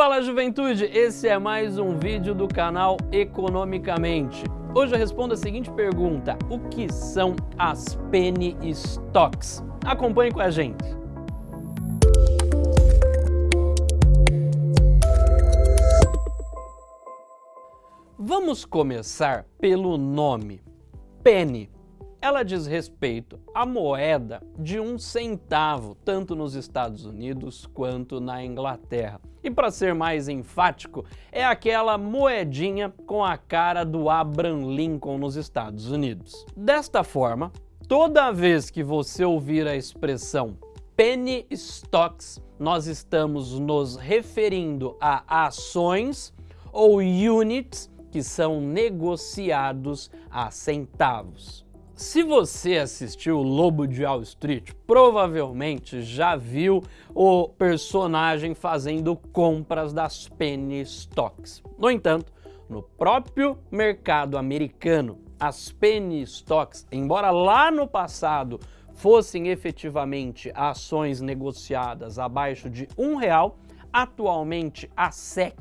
Fala juventude, esse é mais um vídeo do canal Economicamente. Hoje eu respondo a seguinte pergunta, o que são as penny stocks? Acompanhe com a gente. Vamos começar pelo nome, penny ela diz respeito à moeda de um centavo, tanto nos Estados Unidos quanto na Inglaterra. E para ser mais enfático, é aquela moedinha com a cara do Abraham Lincoln nos Estados Unidos. Desta forma, toda vez que você ouvir a expressão penny stocks, nós estamos nos referindo a ações ou units que são negociados a centavos. Se você assistiu o Lobo de Wall Street, provavelmente já viu o personagem fazendo compras das penny stocks. No entanto, no próprio mercado americano, as penny stocks, embora lá no passado fossem efetivamente ações negociadas abaixo de um real, atualmente a SEC,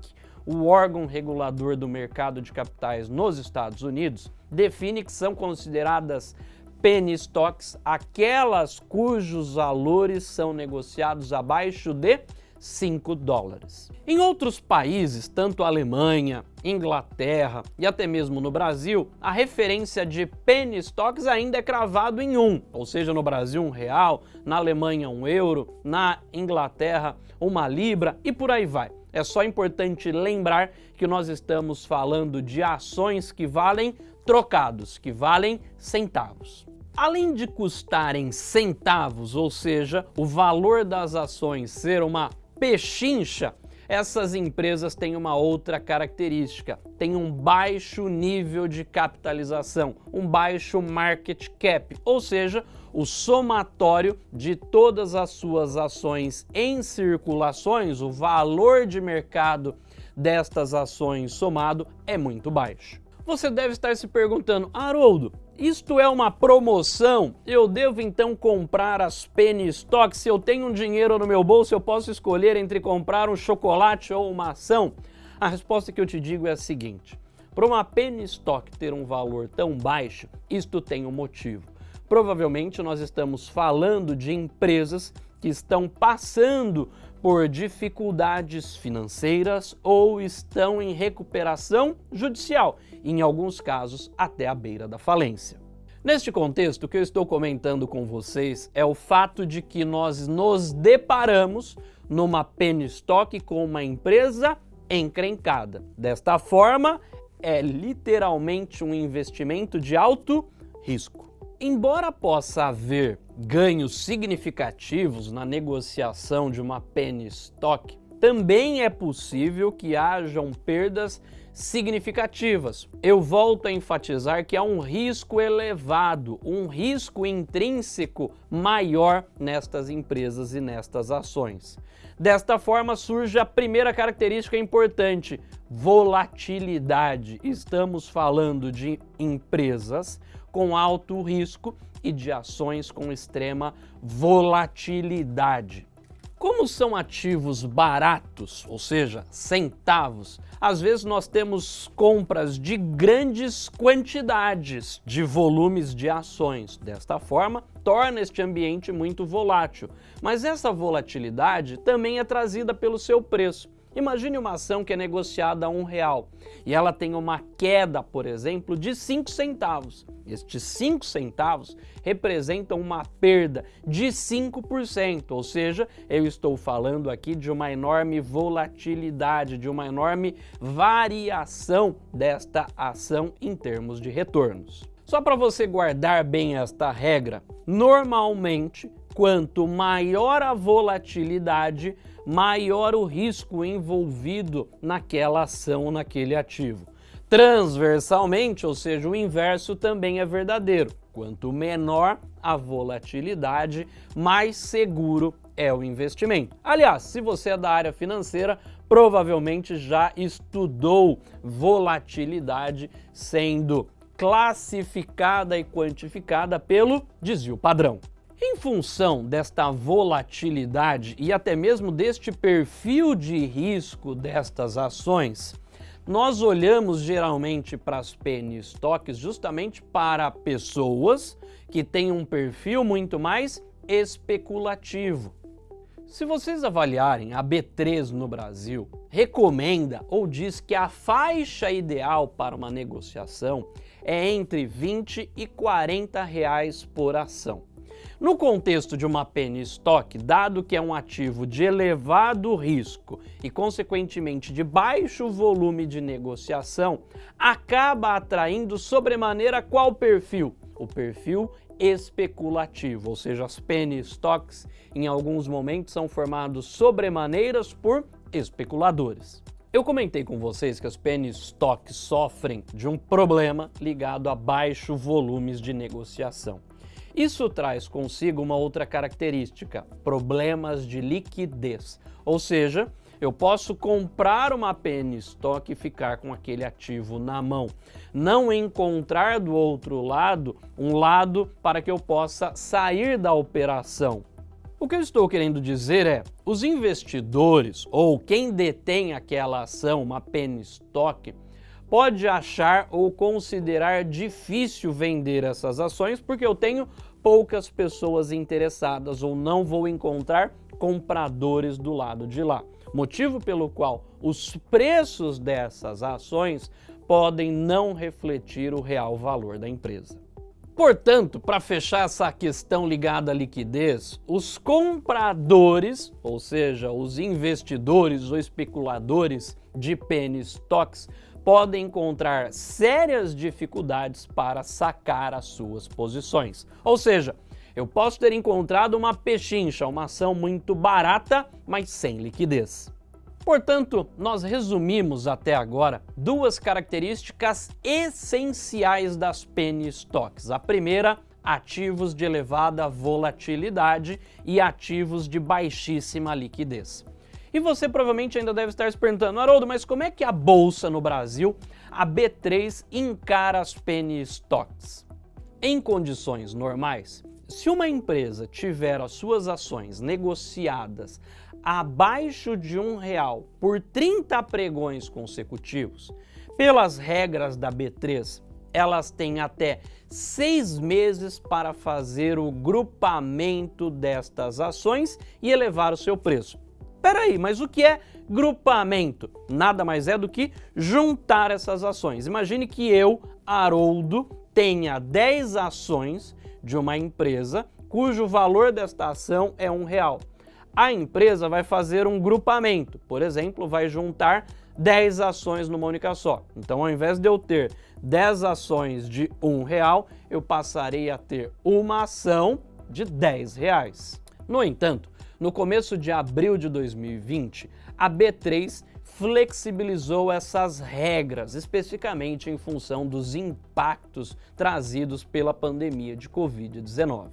o órgão regulador do mercado de capitais nos Estados Unidos, define que são consideradas penny stocks aquelas cujos valores são negociados abaixo de 5 dólares. Em outros países, tanto Alemanha, Inglaterra e até mesmo no Brasil, a referência de penny stocks ainda é cravado em um, ou seja, no Brasil um real, na Alemanha um euro, na Inglaterra uma libra e por aí vai. É só importante lembrar que nós estamos falando de ações que valem trocados, que valem centavos. Além de custarem centavos, ou seja, o valor das ações ser uma pechincha, essas empresas têm uma outra característica, têm um baixo nível de capitalização, um baixo market cap, ou seja, o somatório de todas as suas ações em circulações, o valor de mercado destas ações somado é muito baixo. Você deve estar se perguntando, Haroldo, isto é uma promoção? Eu devo então comprar as penny stocks? Se eu tenho um dinheiro no meu bolso, eu posso escolher entre comprar um chocolate ou uma ação? A resposta que eu te digo é a seguinte, para uma penny stock ter um valor tão baixo, isto tem um motivo. Provavelmente nós estamos falando de empresas que estão passando por dificuldades financeiras ou estão em recuperação judicial, em alguns casos até a beira da falência. Neste contexto, o que eu estou comentando com vocês é o fato de que nós nos deparamos numa penny stock com uma empresa encrencada. Desta forma, é literalmente um investimento de alto risco. Embora possa haver ganhos significativos na negociação de uma penny stock, também é possível que hajam perdas significativas. Eu volto a enfatizar que há um risco elevado, um risco intrínseco maior nestas empresas e nestas ações. Desta forma surge a primeira característica importante, volatilidade. Estamos falando de empresas com alto risco e de ações com extrema volatilidade. Como são ativos baratos, ou seja, centavos, às vezes nós temos compras de grandes quantidades de volumes de ações. Desta forma, torna este ambiente muito volátil. Mas essa volatilidade também é trazida pelo seu preço. Imagine uma ação que é negociada a um real e ela tem uma queda, por exemplo, de 5 centavos. Estes 5 centavos representam uma perda de 5%, ou seja, eu estou falando aqui de uma enorme volatilidade, de uma enorme variação desta ação em termos de retornos. Só para você guardar bem esta regra, normalmente, quanto maior a volatilidade, maior o risco envolvido naquela ação, naquele ativo. Transversalmente, ou seja, o inverso também é verdadeiro. Quanto menor a volatilidade, mais seguro é o investimento. Aliás, se você é da área financeira, provavelmente já estudou volatilidade sendo classificada e quantificada pelo desvio padrão. Em função desta volatilidade e até mesmo deste perfil de risco destas ações, nós olhamos geralmente para as penny stocks justamente para pessoas que têm um perfil muito mais especulativo. Se vocês avaliarem a B3 no Brasil, recomenda ou diz que a faixa ideal para uma negociação é entre 20 e 40 reais por ação. No contexto de uma penny stock, dado que é um ativo de elevado risco e, consequentemente, de baixo volume de negociação, acaba atraindo sobremaneira qual perfil? O perfil especulativo, ou seja, as penny stocks em alguns momentos são formados sobremaneiras por especuladores. Eu comentei com vocês que as penny stocks sofrem de um problema ligado a baixo volumes de negociação. Isso traz consigo uma outra característica, problemas de liquidez. Ou seja, eu posso comprar uma penny stock e ficar com aquele ativo na mão. Não encontrar do outro lado um lado para que eu possa sair da operação. O que eu estou querendo dizer é, os investidores ou quem detém aquela ação, uma penny stock, pode achar ou considerar difícil vender essas ações porque eu tenho poucas pessoas interessadas ou não vou encontrar compradores do lado de lá. Motivo pelo qual os preços dessas ações podem não refletir o real valor da empresa. Portanto, para fechar essa questão ligada à liquidez, os compradores, ou seja, os investidores ou especuladores de penny stocks, podem encontrar sérias dificuldades para sacar as suas posições. Ou seja, eu posso ter encontrado uma pechincha, uma ação muito barata, mas sem liquidez. Portanto, nós resumimos até agora duas características essenciais das penny stocks. A primeira, ativos de elevada volatilidade e ativos de baixíssima liquidez. E você provavelmente ainda deve estar se perguntando, Haroldo, mas como é que a Bolsa no Brasil, a B3, encara as penny stocks? Em condições normais, se uma empresa tiver as suas ações negociadas abaixo de um real por 30 pregões consecutivos, pelas regras da B3, elas têm até seis meses para fazer o grupamento destas ações e elevar o seu preço. Peraí, mas o que é grupamento? Nada mais é do que juntar essas ações. Imagine que eu, Haroldo, tenha 10 ações de uma empresa cujo valor desta ação é um real. A empresa vai fazer um grupamento, por exemplo, vai juntar 10 ações numa única só. Então, ao invés de eu ter 10 ações de um real, eu passarei a ter uma ação de 10 reais. No entanto, no começo de abril de 2020, a B3 flexibilizou essas regras, especificamente em função dos impactos trazidos pela pandemia de Covid-19.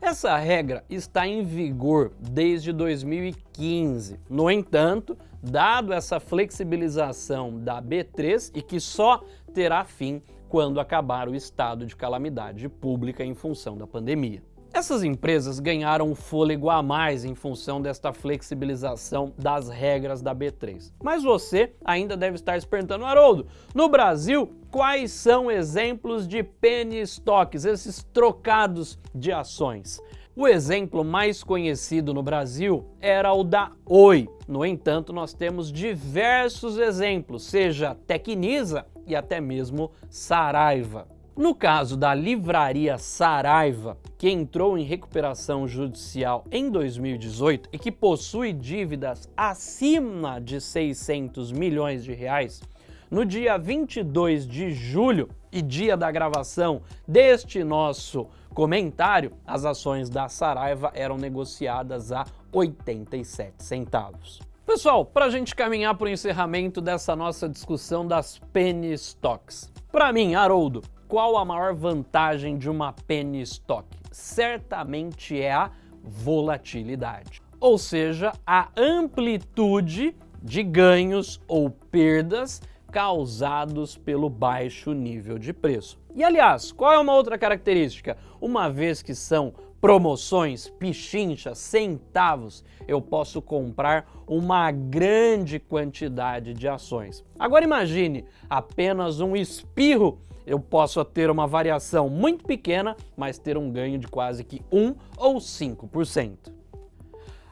Essa regra está em vigor desde 2015. No entanto, dado essa flexibilização da B3 e que só terá fim quando acabar o estado de calamidade pública em função da pandemia. Essas empresas ganharam um fôlego a mais em função desta flexibilização das regras da B3. Mas você ainda deve estar se perguntando, Haroldo, no Brasil, quais são exemplos de penny stocks, esses trocados de ações? O exemplo mais conhecido no Brasil era o da Oi. No entanto, nós temos diversos exemplos, seja Tecnisa e até mesmo Saraiva. No caso da livraria Saraiva, que entrou em recuperação judicial em 2018 e que possui dívidas acima de 600 milhões de reais, no dia 22 de julho e dia da gravação deste nosso comentário, as ações da Saraiva eram negociadas a 87 centavos. Pessoal, para a gente caminhar para o encerramento dessa nossa discussão das penny stocks. Para mim, Haroldo, qual a maior vantagem de uma penny stock? Certamente é a volatilidade, ou seja, a amplitude de ganhos ou perdas causados pelo baixo nível de preço. E aliás, qual é uma outra característica? Uma vez que são promoções, pichinchas, centavos, eu posso comprar uma grande quantidade de ações. Agora imagine apenas um espirro eu posso ter uma variação muito pequena, mas ter um ganho de quase que 1 ou 5%.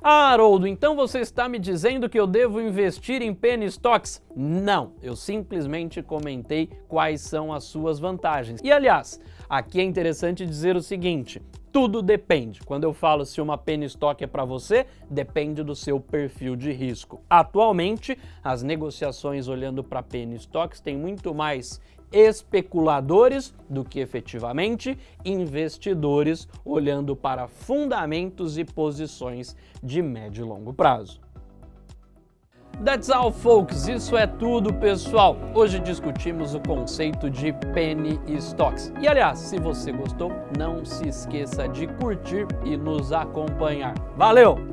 Ah, Haroldo, então você está me dizendo que eu devo investir em penny stocks? Não, eu simplesmente comentei quais são as suas vantagens. E aliás, aqui é interessante dizer o seguinte, tudo depende. Quando eu falo se uma penny stock é para você, depende do seu perfil de risco. Atualmente, as negociações olhando para penny stocks têm muito mais especuladores do que efetivamente investidores olhando para fundamentos e posições de médio e longo prazo. That's all, folks. Isso é tudo, pessoal. Hoje discutimos o conceito de penny stocks. E aliás, se você gostou, não se esqueça de curtir e nos acompanhar. Valeu!